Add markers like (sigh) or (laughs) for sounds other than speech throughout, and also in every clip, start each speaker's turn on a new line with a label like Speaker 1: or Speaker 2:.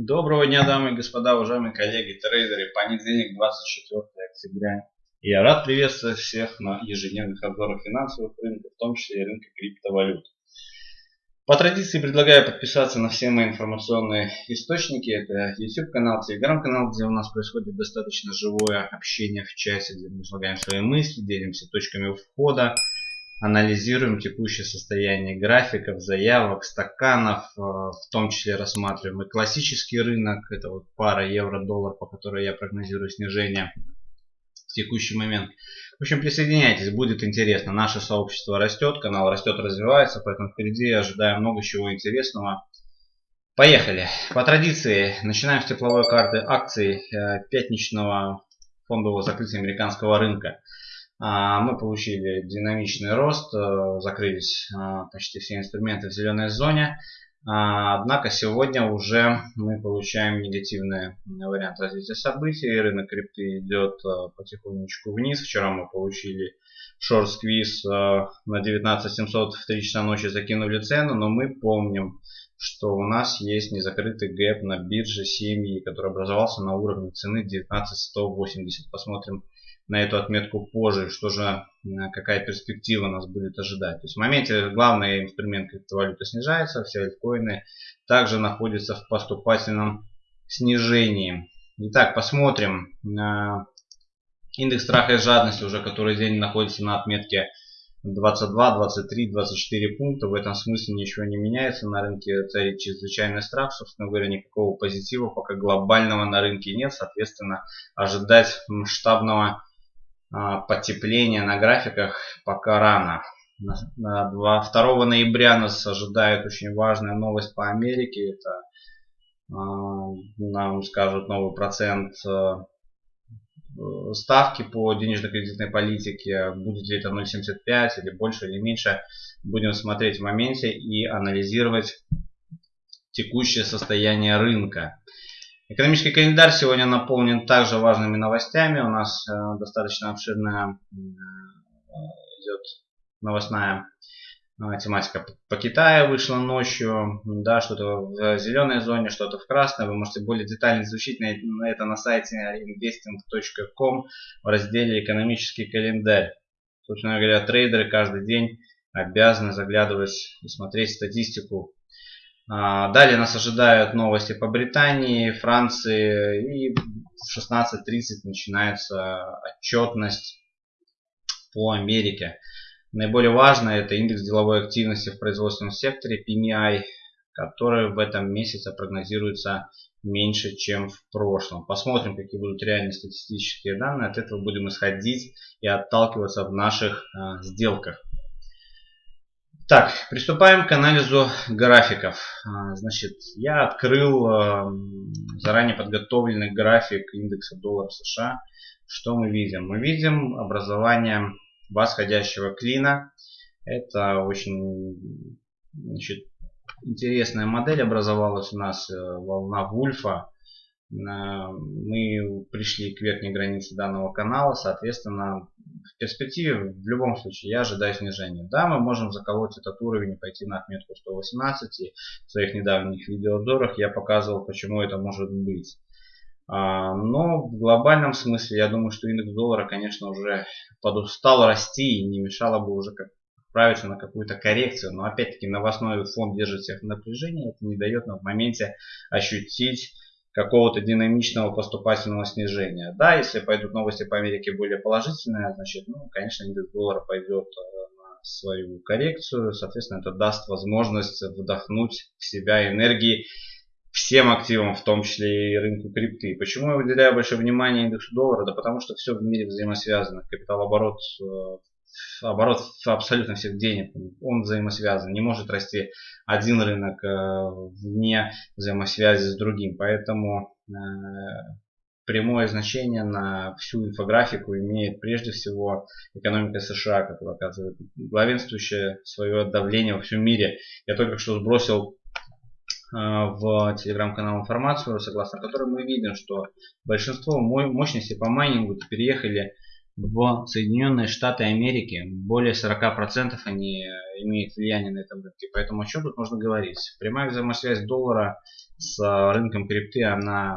Speaker 1: Доброго дня, дамы и господа, уважаемые коллеги, трейдеры. Понедельник, 24 октября. Я рад приветствовать всех на ежедневных обзорах финансовых рынков, в том числе и рынка криптовалют. По традиции предлагаю подписаться на все мои информационные источники. Это YouTube канал, Telegram канал, где у нас происходит достаточно живое общение в чате, где мы излагаем свои мысли, делимся точками входа, анализируем текущее состояние графиков, заявок, стаканов, э, в том числе рассматриваем и классический рынок, это вот пара евро-доллар, по которой я прогнозирую снижение в текущий момент. В общем, присоединяйтесь, будет интересно. Наше сообщество растет, канал растет, развивается, поэтому впереди ожидаем много чего интересного. Поехали. По традиции начинаем с тепловой карты акций э, пятничного фондового закрытия американского рынка. А, мы получили динамичный рост, э, закрылись э, почти все инструменты в зеленой зоне. А, однако сегодня уже мы получаем негативный вариант развития событий. Рынок крипты идет э, потихонечку вниз. Вчера мы получили шорт-сквиз на 19700 в 3 часа ночи закинули цену, но мы помним, что у нас есть незакрытый гэп на бирже семьи, который образовался на уровне цены 19180. Посмотрим на эту отметку позже, что же, какая перспектива нас будет ожидать. То есть в моменте главный инструмент криптовалюты снижается, все альткоины также находятся в поступательном снижении. Итак, посмотрим. Индекс страха и жадности уже который день находится на отметке 22, 23, 24 пункта. В этом смысле ничего не меняется. На рынке царит чрезвычайный страх. Собственно говоря, никакого позитива пока глобального на рынке нет. Соответственно, ожидать масштабного а, потепления на графиках пока рано. 2 ноября нас ожидает очень важная новость по Америке. Это а, нам скажут новый процент а, ставки по денежно-кредитной политике. Будет ли это 0,75 или больше или меньше. Будем смотреть в моменте и анализировать текущее состояние рынка. Экономический календарь сегодня наполнен также важными новостями. У нас э, достаточно обширная э, идет новостная э, тематика по Китаю вышла ночью, да, что-то в зеленой зоне, что-то в красной. Вы можете более детально изучить на это на сайте investing.com в разделе экономический календарь. Собственно говоря, трейдеры каждый день обязаны заглядывать и смотреть статистику далее нас ожидают новости по Британии, Франции и в 16.30 начинается отчетность по Америке. Наиболее важное это индекс деловой активности в производственном секторе PMI, который в этом месяце прогнозируется меньше, чем в прошлом. Посмотрим, какие будут реальные статистические данные. От этого будем исходить и отталкиваться в наших э, сделках. Так, приступаем к анализу графиков. А, значит, я открыл эм, заранее подготовленный график индекса доллара США. Что мы видим? Мы видим образование восходящего клина. Это очень значит, интересная модель образовалась у нас, э, волна Вульфа. Мы пришли к верхней границе данного канала, соответственно, в перспективе в любом случае я ожидаю снижения. Да, мы можем заколоть этот уровень и пойти на отметку 118. И в своих недавних видеообзорах я показывал, почему это может быть. А, но в глобальном смысле я думаю, что индекс доллара, конечно, уже подустал расти и не мешало бы уже как отправиться на какую-то коррекцию. Но опять-таки новостной фон держит всех в. Это не дает нам в моменте ощутить какого-то динамичного поступательного снижения. Да, если пойдут новости по Америке более положительные, значит, ну, конечно, индекс доллара пойдет э, на свою коррекцию. Соответственно, это даст возможность вдохнуть в себя энергии всем активам, в том числе и рынку крипты. Почему я выделяю большое внимание индексу доллара? Да потому что все в мире взаимосвязано. Капиталооборот э, оборот абсолютно всех денег, он взаимосвязан. Не может расти один рынок э, вне взаимосвязи с другим. Поэтому э, прямое значение на всю инфографику имеет прежде всего экономика США, которая оказывает главенствующее свое давление во всем мире. Я только что сбросил э, в телеграм-канал информацию, согласно которой мы видим, что большинство мощностей по майнингу переехали в Соединенные Штаты Америки. Более 40% они имеют влияние на этом рынке. Поэтому о чем тут можно говорить? Прямая взаимосвязь доллара с рынком крипты, она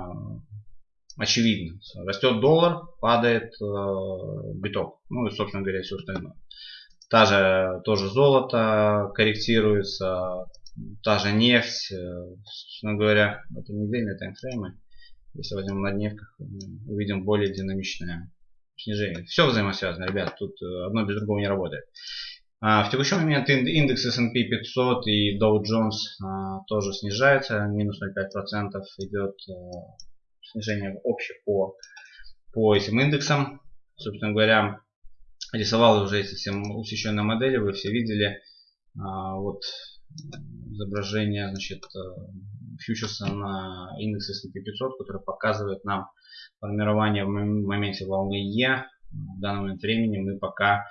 Speaker 1: очевидна. Растет доллар, падает э, биток. Ну и, собственно говоря, все остальное. Та же, тоже золото корректируется, та же нефть. Э, собственно говоря, это недельные таймфреймы. Если возьмем на дневках, увидим более динамичное снижение. Все взаимосвязано, ребят, тут э, одно без другого не работает. А, в текущий момент индекс S&P 500 и Dow Jones а, тоже снижается, минус 0,5% идет а, снижение общее по, по этим индексам. Собственно говоря, рисовал уже эти все усеченные модели, вы все видели. Вот изображение значит, фьючерса на индекс S&P 500, который показывает нам формирование в моменте волны E. В данный момент времени мы пока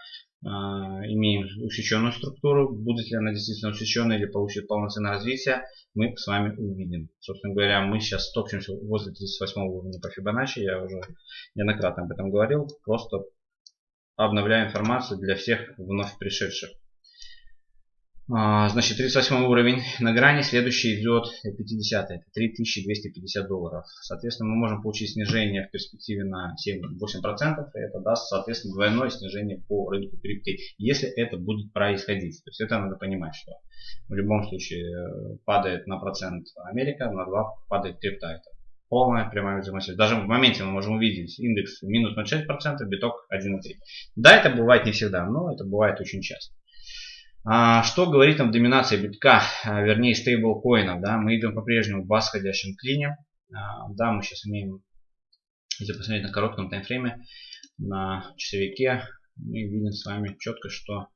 Speaker 1: э, имеем усеченную структуру. Будет ли она действительно усеченной или получит полноценное развитие, мы с вами увидим. Собственно говоря, мы сейчас топчемся возле 38 уровня по Fibonacci. Я уже неоднократно об этом говорил. Просто обновляю информацию для всех вновь пришедших. А, значит, 38 уровень на грани, следующий идет 50, это 3250 долларов. Соответственно, мы можем получить снижение в перспективе на 7-8%, и это даст, соответственно, двойное снижение по рынку крипты, если это будет происходить. То есть это надо понимать, что в любом случае э, падает на процент Америка, на 2 падает крипта. Это полная прямая взаимосвязь. Даже в моменте мы можем увидеть индекс минус 0,6%, биток 1,3%. Да, это бывает не всегда, но это бывает очень часто. А, что говорит нам доминация битка, а, вернее стейблкоинов? Да? Мы идем по-прежнему в восходящем клине. А, да, мы сейчас имеем, если посмотреть на коротком таймфрейме, на часовике, мы видим с вами четко, что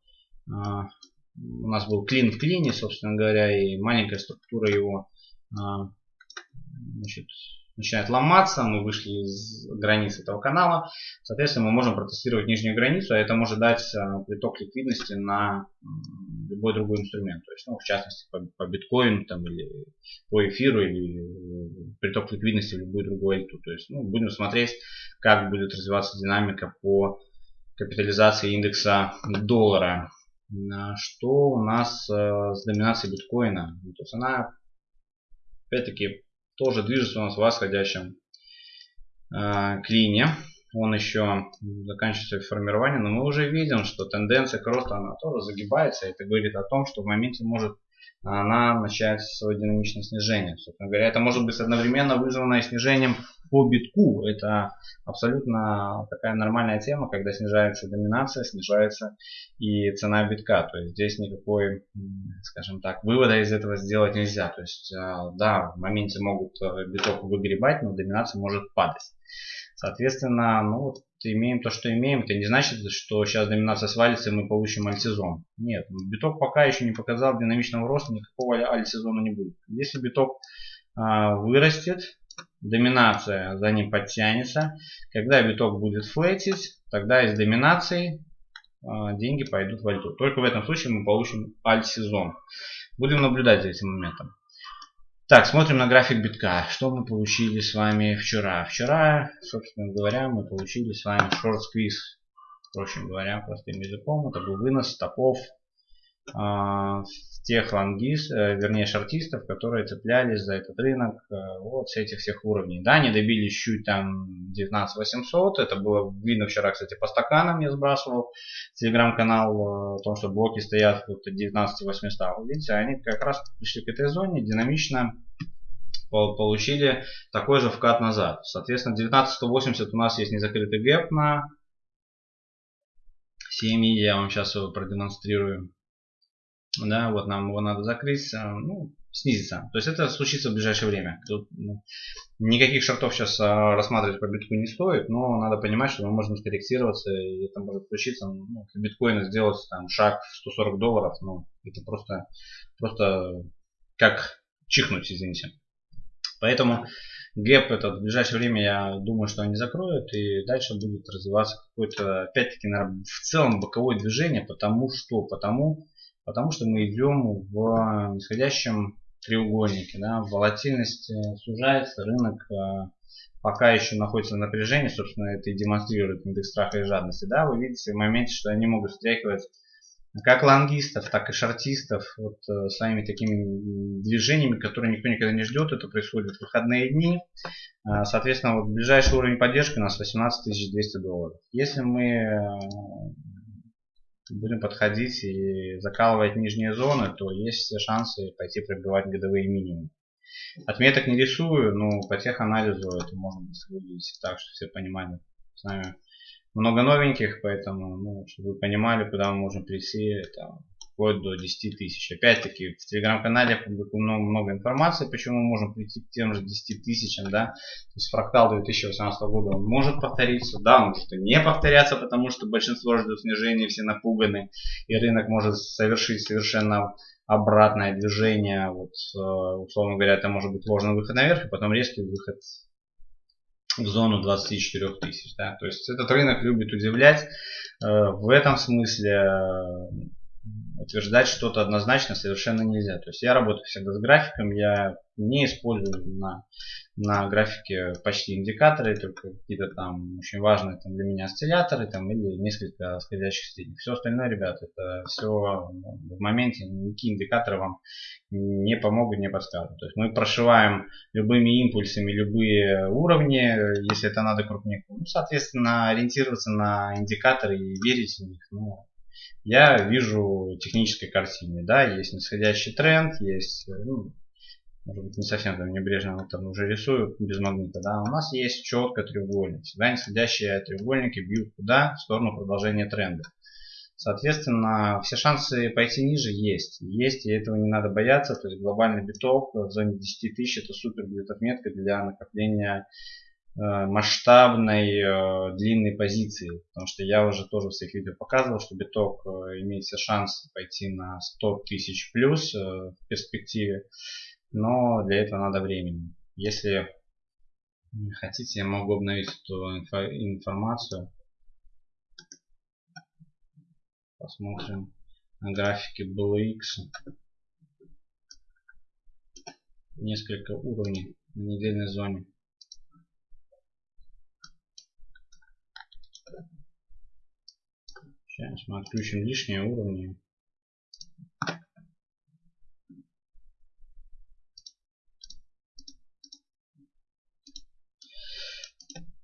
Speaker 1: у нас был клин в клине, собственно говоря, и маленькая структура его значит, начинает ломаться, мы вышли из границы этого канала, соответственно, мы можем протестировать нижнюю границу, а это может дать э, приток ликвидности на любой другой инструмент, то есть, ну, в частности, по, по биткоину там, или по эфиру, или э, приток ликвидности в любую другую валюту. То есть, ну, будем смотреть, как будет развиваться динамика по капитализации индекса доллара. Что у нас э, с доминацией биткоина? То есть она, опять-таки, тоже движется у нас в восходящем э, клине. Он еще заканчивается формирование, но мы уже видим, что тенденция к росту она тоже загибается. Это говорит о том, что в моменте может она начать свое динамичное снижение. Собственно говоря, это может быть одновременно вызвано снижением по битку. Это абсолютно такая нормальная тема, когда снижается доминация, снижается и цена битка. То есть здесь никакой, скажем так, вывода из этого сделать нельзя. То есть, а, да, в моменте могут э, биток выгребать, но доминация может падать. Соответственно, ну вот имеем то, что имеем. Это не значит, что сейчас доминация свалится и мы получим альтсезон. Нет, биток пока еще не показал динамичного роста, никакого альтсезона не будет. Если биток а, вырастет, доминация за ним подтянется. Когда биток будет флетить, тогда из доминации а, деньги пойдут в альту. Только в этом случае мы получим альт-сезон. Будем наблюдать за этим моментом. Так, смотрим на график битка. Что мы получили с вами вчера? Вчера, собственно говоря, мы получили с вами шорт сквиз. Проще говоря, простым языком. Это был вынос стопов тех лонгист, э, вернее шартистов, которые цеплялись за этот рынок э, вот с этих всех уровней. Да, они добились чуть там 19 800, это было видно вчера, кстати, по стаканам я сбрасывал телеграм-канал э, о том, что блоки стоят вот 19 800. Видите, они как раз пришли к этой зоне, динамично получили такой же вкат назад. Соответственно, 19180 у нас есть незакрытый гэп на 7 я вам сейчас его продемонстрирую да, вот нам его надо закрыть, э, ну, снизится. То есть это случится в ближайшее время. Тут ну, никаких шартов сейчас а, рассматривать по биткоину не стоит, но надо понимать, что мы можем скорректироваться, и это может случиться, ну, для биткоина сделать там шаг в 140 долларов, ну, это просто, просто как чихнуть, извините. Поэтому гэп этот в ближайшее время, я думаю, что они закроют, и дальше будет развиваться какое-то, опять-таки, в целом боковое движение, потому что, потому Потому что мы идем в нисходящем треугольнике. Да, волатильность э, сужается, рынок э, пока еще находится в напряжении, собственно, это и демонстрирует индекс страха и жадности. Да, вы видите в моменте, что они могут встряхивать как лонгистов, так и шортистов вот э, своими такими движениями, которые никто никогда не ждет. Это происходит в выходные дни. А, соответственно, вот ближайший уровень поддержки у нас 18 200 долларов. Если мы э, будем подходить и закалывать нижние зоны, то есть все шансы пойти пробивать годовые минимумы. Отметок не рисую, но по теханализу это можно выглядеть так, что все понимали. С нами много новеньких, поэтому, ну, чтобы вы понимали, куда мы можем прийти, там, вплоть до 10 тысяч. Опять-таки, в телеграм-канале публикую много, информации, почему мы можем прийти к тем же 10 тысячам, да. То есть фрактал 2018 года он может повториться, да, он может и не повторяться, потому что большинство ждет снижения, все напуганы, и рынок может совершить совершенно обратное движение, вот, э, условно говоря, это может быть ложный выход наверх, и потом резкий выход в зону 24 тысяч. Да? То есть этот рынок любит удивлять. Э, в этом смысле утверждать что-то однозначно совершенно нельзя. То есть я работаю всегда с графиком, я не использую на, на графике почти индикаторы, только какие-то там очень важные там для меня осцилляторы там, или несколько сходящих средних. Все остальное, ребят, это все в моменте, никакие индикаторы вам не помогут, не подскажут. То есть мы прошиваем любыми импульсами любые уровни, если это надо крупнее. Ну, соответственно, ориентироваться на индикаторы и верить в них. Ну, я вижу технической картине. Да, есть нисходящий тренд, есть, ну, может быть, не совсем там небрежно вот там уже рисую без магнита, да, у нас есть четко треугольник. Всегда нисходящие треугольники бьют куда? В сторону продолжения тренда. Соответственно, все шансы пойти ниже есть. Есть, и этого не надо бояться. То есть глобальный биток в зоне 10 тысяч это супер будет отметка для накопления Э, масштабной э, длинной позиции. Потому что я уже тоже в своих видео показывал, что биток э, имеет все шансы пойти на 100 тысяч плюс в перспективе. Но для этого надо времени. Если хотите, я могу обновить эту информацию. Посмотрим на графике BLX. Несколько уровней на недельной зоне. Сейчас мы отключим лишние уровни.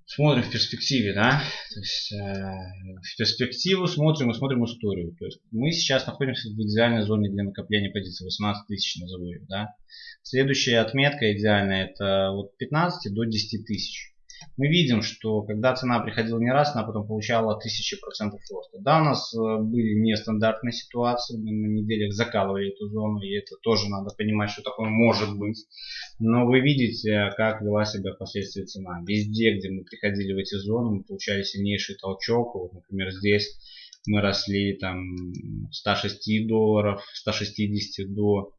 Speaker 1: Смотрим в перспективе, да, то есть э, в перспективу смотрим и смотрим историю. То есть мы сейчас находимся в идеальной зоне для накопления позиций, 18 тысяч назову ее, да. Следующая отметка идеальная это вот 15 до 10 тысяч мы видим, что когда цена приходила не раз, она потом получала 1000% роста. Да, у нас э, были нестандартные ситуации, мы на неделях закалывали эту зону, и это тоже надо понимать, что такое может быть. Но вы видите, как вела себя впоследствии цена. Везде, где мы приходили в эти зоны, мы получали сильнейший толчок. Вот, например, здесь мы росли там 106 долларов, 160 до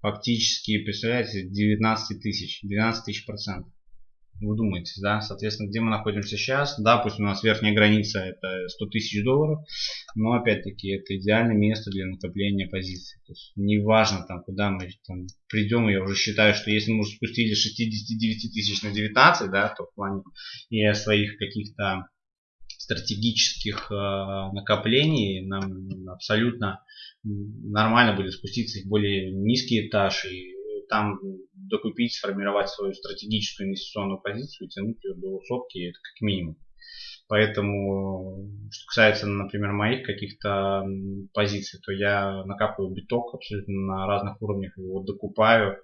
Speaker 1: фактически, представляете, 19 тысяч, 12 тысяч процентов вы думаете, да, соответственно, где мы находимся сейчас, да, пусть у нас верхняя граница это 100 тысяч долларов, но опять-таки это идеальное место для накопления позиций. То есть неважно там, куда мы там, придем, я уже считаю, что если мы уже спустили 69 тысяч на 19, да, то в плане и своих каких-то стратегических э, накоплений нам абсолютно нормально будет спуститься в более низкий этаж и там докупить, сформировать свою стратегическую инвестиционную позицию и тянуть ее до сотки, это как минимум. Поэтому, что касается, например, моих каких-то позиций, то я накапываю биток абсолютно на разных уровнях, его докупаю.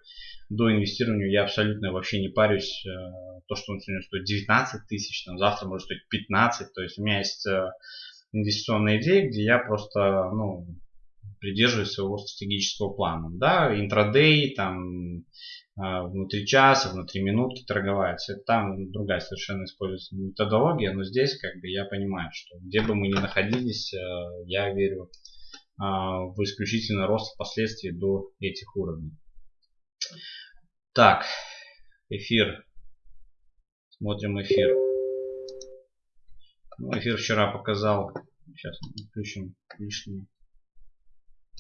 Speaker 1: До инвестирования я абсолютно вообще не парюсь. Э, то, что он сегодня стоит 19 тысяч, там, завтра может стоить 15. То есть у меня есть э, инвестиционная идея, где я просто ну, придерживаюсь своего стратегического плана. Да, интрадей, там, а, внутри часа, внутри минутки торговать. Там другая совершенно используется методология, но здесь как бы я понимаю, что где бы мы ни находились, а, я верю а, в исключительно рост впоследствии до этих уровней. Так, эфир. Смотрим эфир. Ну, эфир вчера показал. Сейчас включим лишние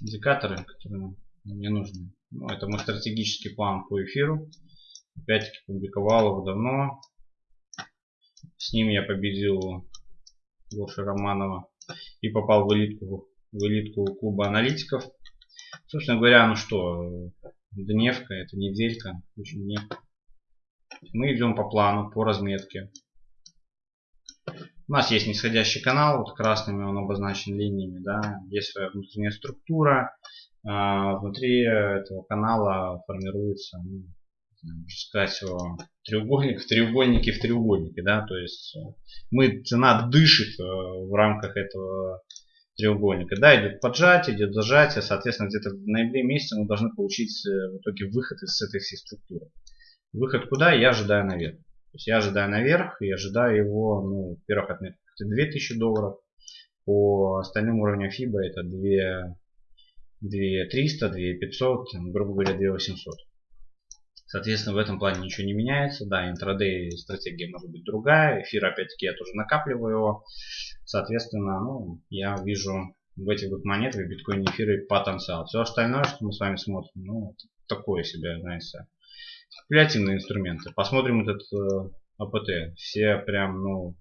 Speaker 1: индикаторы, которые нам не нужны. Ну, это мой стратегический план по эфиру. Опять-таки публиковал его давно. С ним я победил Гоша Романова и попал в элитку в элитку клуба аналитиков. Собственно говоря, ну что, дневка, это неделька. Мы идем по плану, по разметке. У нас есть нисходящий канал, вот красными он обозначен линиями, да, есть своя внутренняя структура. А внутри этого канала формируется, ну, можно сказать, треугольник в треугольнике в треугольнике, да, то есть э, мы, цена дышит э, в рамках этого треугольника, да, идет поджатие, идет зажатие, соответственно, где-то в ноябре месяце мы должны получить э, в итоге выход из этой всей структуры. Выход куда? Я ожидаю наверх. То есть я ожидаю наверх и ожидаю его, ну, в первых отметках это 2000 долларов, по остальным уровням FIBA это 2, 2300, 2500, грубо говоря, 2800. Соответственно, в этом плане ничего не меняется. Да, интрадей стратегия может быть другая. Эфир, опять-таки, я тоже накапливаю его. Соответственно, ну, я вижу в этих двух монетах, биткоине эфире потенциал. Все остальное, что мы с вами смотрим, ну, такое себе, знаете, спекулятивные инструменты. Посмотрим этот э, АПТ. Все прям, ну,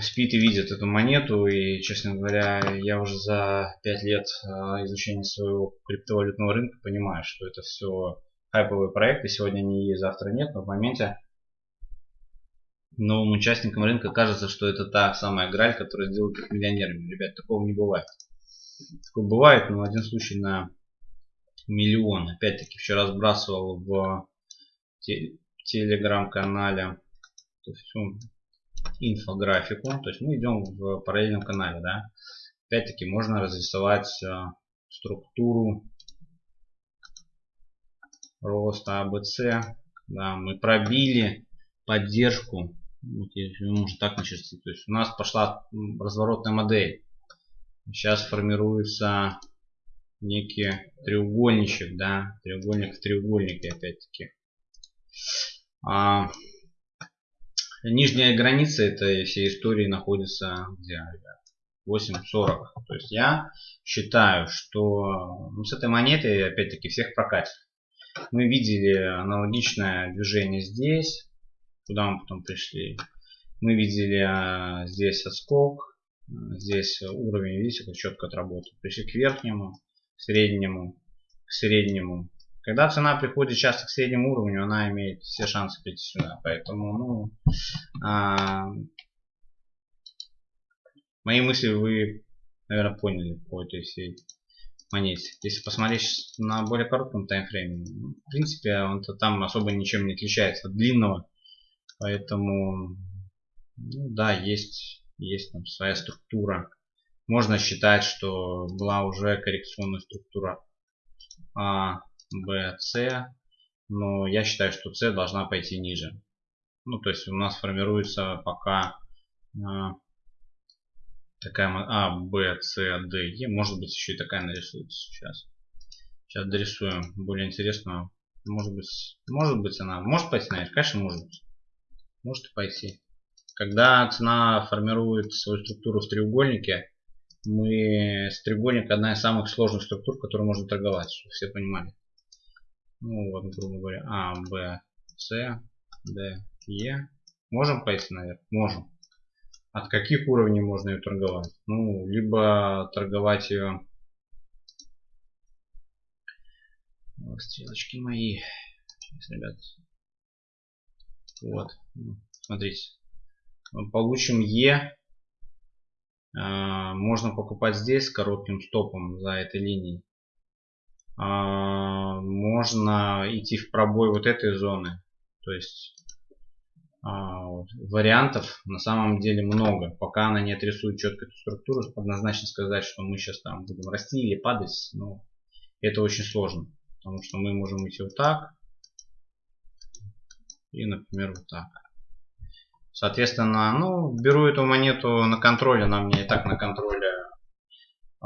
Speaker 1: спит и видит эту монету. И, честно говоря, я уже за 5 лет а, изучения своего криптовалютного рынка понимаю, что это все хайповые проекты. Сегодня они есть, завтра нет. Но в моменте новым участникам рынка кажется, что это та самая граль, которая сделает их миллионерами. Ребят, такого не бывает. Такое бывает, но один случай на миллион. Опять-таки, вчера сбрасывал в телеграм-канале инфографику. То есть мы идем в параллельном канале. Да? Опять-таки можно разрисовать э, структуру роста АБЦ. Да, мы пробили поддержку. Вот, можно так начертить. То есть у нас пошла разворотная модель. Сейчас формируется некий треугольничек, да, треугольник в треугольнике опять-таки. А, Нижняя граница этой всей истории находится где? 8.40. То есть я считаю, что ну, с этой монетой опять-таки всех прокатит. Мы видели аналогичное движение здесь, куда мы потом пришли. Мы видели а, здесь отскок, здесь уровень, видите, как четко отработал. Пришли к верхнему, к среднему, к среднему, когда цена приходит часто к среднему уровню, она имеет все шансы прийти сюда. Поэтому, ну, а, мои мысли вы, наверное, поняли по этой всей монете. Если посмотреть на более коротком таймфрейме, ну, в принципе, он-то там особо ничем не отличается от длинного. Поэтому, ну, да, есть, есть там своя структура. Можно считать, что была уже коррекционная структура а, B, C. Но я считаю, что C должна пойти ниже. Ну, то есть у нас формируется пока э, такая А, Б, С, Д, Е. Может быть еще и такая нарисуется сейчас. Сейчас дорисуем более интересную. Может быть, может быть она может пойти наверх? Конечно, может. Может пойти. Когда цена формирует свою структуру в треугольнике, мы с треугольника одна из самых сложных структур, которую можно торговать, чтобы все понимали ну вот, грубо говоря, А, Б, С, Д, Е. Можем пойти наверх? Можем. От каких уровней можно ее торговать? Ну, либо торговать ее... Стрелочки мои. Сейчас, ребят. Вот. Смотрите. Получим Е. А, можно покупать здесь с коротким стопом за этой линией. А, можно идти в пробой вот этой зоны. То есть а, вариантов на самом деле много. Пока она не отрисует четко эту структуру, однозначно сказать, что мы сейчас там будем расти или падать, ну, это очень сложно. Потому что мы можем идти вот так. И, например, вот так. Соответственно, ну, беру эту монету на контроль, она меня и так на контроле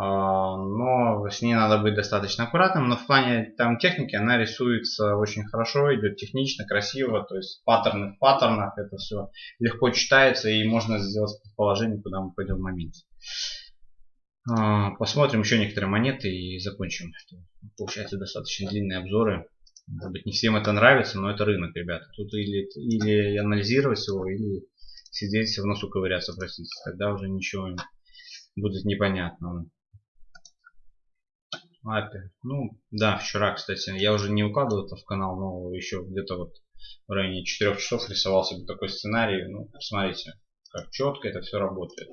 Speaker 1: а, но с ней надо быть достаточно аккуратным. Но в плане там техники она рисуется очень хорошо, идет технично, красиво, то есть паттерны в паттернах, это все легко читается и можно сделать предположение, куда мы пойдем в моменте. А, посмотрим еще некоторые монеты и закончим. Получается достаточно длинные обзоры. Может быть не всем это нравится, но это рынок, ребята. Тут или, или анализировать его, или сидеть в носу ковыряться, простите. Тогда уже ничего будет непонятно. API. Ну, да, вчера, кстати, я уже не укладывал это в канал, но еще где-то вот в районе 4 часов рисовал себе такой сценарий. Ну, посмотрите, как четко это все работает.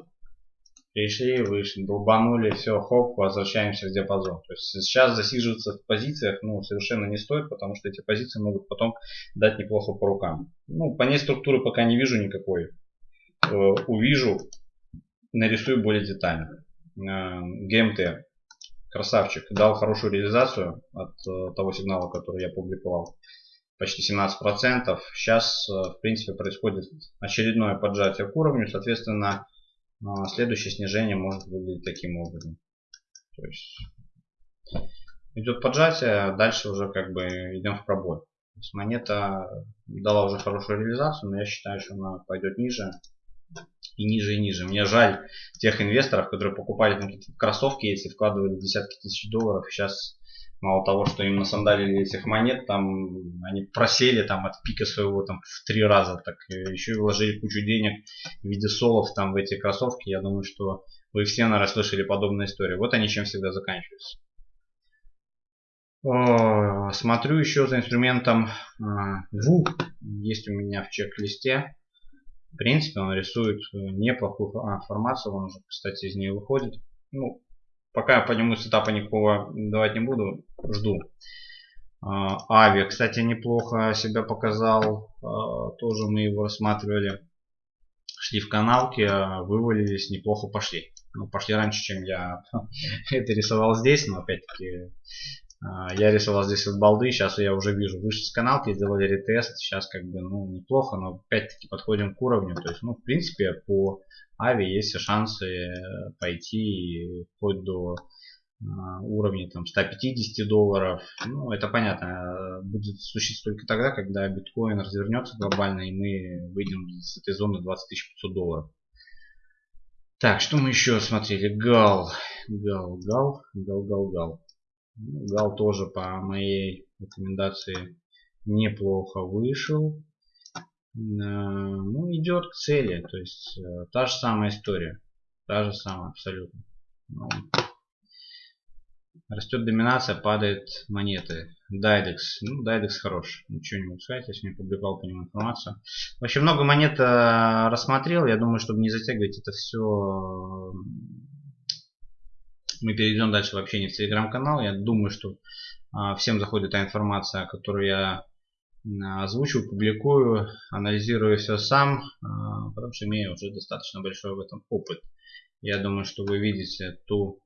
Speaker 1: Пришли, вышли, долбанули, все, хоп, возвращаемся в диапазон. То есть сейчас засиживаться в позициях ну, совершенно не стоит, потому что эти позиции могут потом дать неплохо по рукам. Ну, по ней структуры пока не вижу никакой. Э, увижу, нарисую более детально. Э, ГМТ. Красавчик. Дал хорошую реализацию от э, того сигнала, который я публиковал почти 17%. Сейчас, в принципе, происходит очередное поджатие к уровню. Соответственно, следующее снижение может выглядеть таким образом. То есть идет поджатие, дальше уже как бы идем в пробой. То есть монета дала уже хорошую реализацию, но я считаю, что она пойдет ниже и ниже и ниже. Мне жаль тех инвесторов, которые покупали какие-то кроссовки, если вкладывали десятки тысяч долларов, сейчас Мало того, что им насандалили этих монет, там они просели там от пика своего там в три раза, так еще и вложили кучу денег в виде солов там в эти кроссовки. Я думаю, что вы все, наверное, слышали подобные истории. Вот они чем всегда заканчиваются. Смотрю еще за инструментом VU. Есть у меня в чек-листе. В принципе, он рисует неплохую формацию. Он уже, кстати, из нее выходит. Ну, Пока по нему сетапа никакого давать не буду, жду. А, Ави, кстати, неплохо себя показал. А, тоже мы его рассматривали. Шли в каналке, вывалились, неплохо пошли. Ну, пошли раньше, чем я (laughs) это рисовал здесь, но опять-таки а, я рисовал здесь от балды, сейчас я уже вижу, вышли с каналки, сделали ретест, сейчас как бы, ну, неплохо, но опять-таки подходим к уровню, то есть, ну, в принципе, по Ави есть шансы э, пойти вплоть до а, уровня там 150 долларов. Ну, это понятно, э, будет случиться только тогда, когда биткоин развернется глобально и мы выйдем с этой зоны 20 500 долларов. Так, что мы еще смотрели? Гал. Гал, гал, гал, гал, гал. Ну, гал тоже по моей рекомендации неплохо вышел. Э, ну, идет к цели. То есть э, та же самая история. Та же самая абсолютно. Ну, растет доминация, падает монеты. Дайдекс. Ну, Дайдекс хорош. Ничего не могу сказать, я сегодня публиковал по нему информацию. Вообще много монет э, рассмотрел. Я думаю, чтобы не затягивать это все, мы перейдем дальше в общение в телеграм-канал. Я думаю, что всем заходит та информация, которую я озвучиваю, публикую, анализирую все сам, а, потому что имею уже достаточно большой в этом опыт. Я думаю, что вы видите ту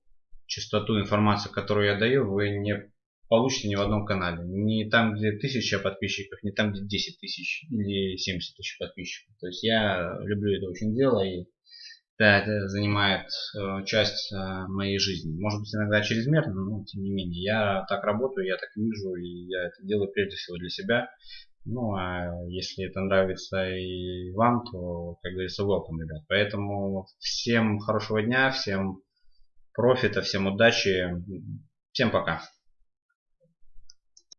Speaker 1: частоту информации, которую я даю, вы не получите ни в одном канале. Не там, где тысяча подписчиков, не там, где 10 тысяч или 70 тысяч подписчиков. То есть я люблю это очень дело и да, это занимает э, часть э, моей жизни. Может быть иногда чрезмерно, но тем не менее. Я так работаю, я так вижу, и я это делаю прежде всего для себя. Ну, а если это нравится и вам, то, как говорится, welcome, ребят. Поэтому всем хорошего дня, всем профита, всем удачи, всем пока.